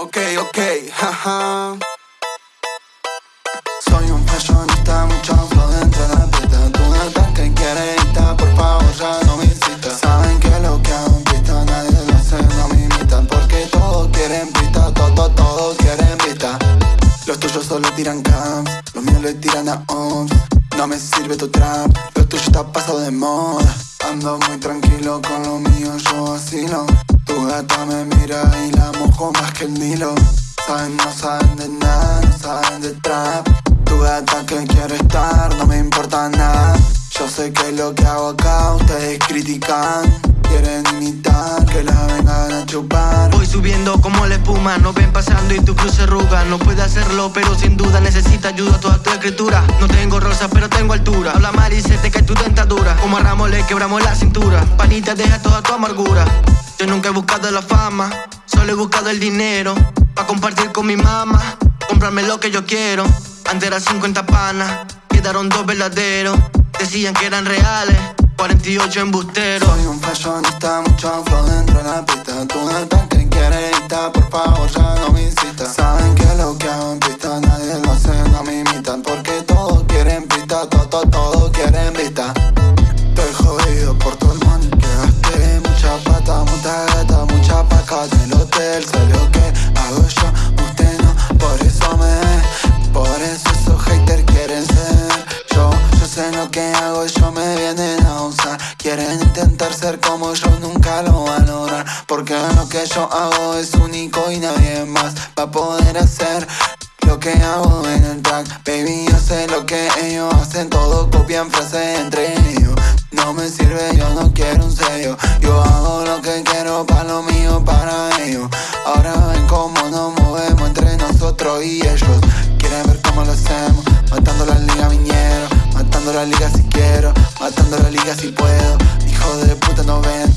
Ok, ok, jaja. Soy un fashionista, mucho flow dentro de la pista. Tú no que quieres por favor, ya no me incitas. Saben que lo que hago en pista nadie lo hace, no me imitan. Porque todos quieren pista, todos, todos quieren pista. Los tuyos solo tiran camps, los míos le tiran a OMS. No me sirve tu trap, lo tuyo está pasado de moda. Ando muy tranquilo con lo mío, yo asilo. Tu gata me mira y la mojo más que el Nilo. Saben, no saben de nada, no saben de trap. Tu gata que quiere estar, no me importa nada. Yo sé que lo que hago acá ustedes critican. Quieren imitar, que la vengan a chupar. Subiendo como la espuma, no ven pasando y tu cruz se arruga. No puede hacerlo, pero sin duda necesita ayuda toda tu escritura. No tengo rosa, pero tengo altura. Habla mal y se te cae tu dentadura. Como a le quebramos la cintura. Panita, deja toda tu amargura. Yo nunca he buscado la fama, solo he buscado el dinero. Pa' compartir con mi mamá, comprarme lo que yo quiero. Antes eran 50 panas, quedaron dos verdaderos. Decían que eran reales, 48 embusteros. Soy un fashionista, mucho flow dentro de la pista. Tú quieren pista. Estoy jodido por el money que gasté. Mucha pata, mucha gata, mucha paca del hotel. Sé lo que hago yo, usted no, por eso me ve. Por eso esos haters quieren ser yo. Yo sé lo que hago, yo me vienen a usar. Quieren intentar ser como yo, nunca lo van a lograr. Porque lo que yo hago es único y nadie más va a poder hacer. Lo que hago en el track, baby, copian frases entre. No me sirve, yo no quiero un sello. Yo hago lo que quiero para lo mío, para ellos. Ahora ven cómo nos movemos entre nosotros y ellos. Quieren ver cómo lo hacemos, matando la liga viñero, matando la liga si quiero, matando la liga si puedo. Hijo de puta no ven,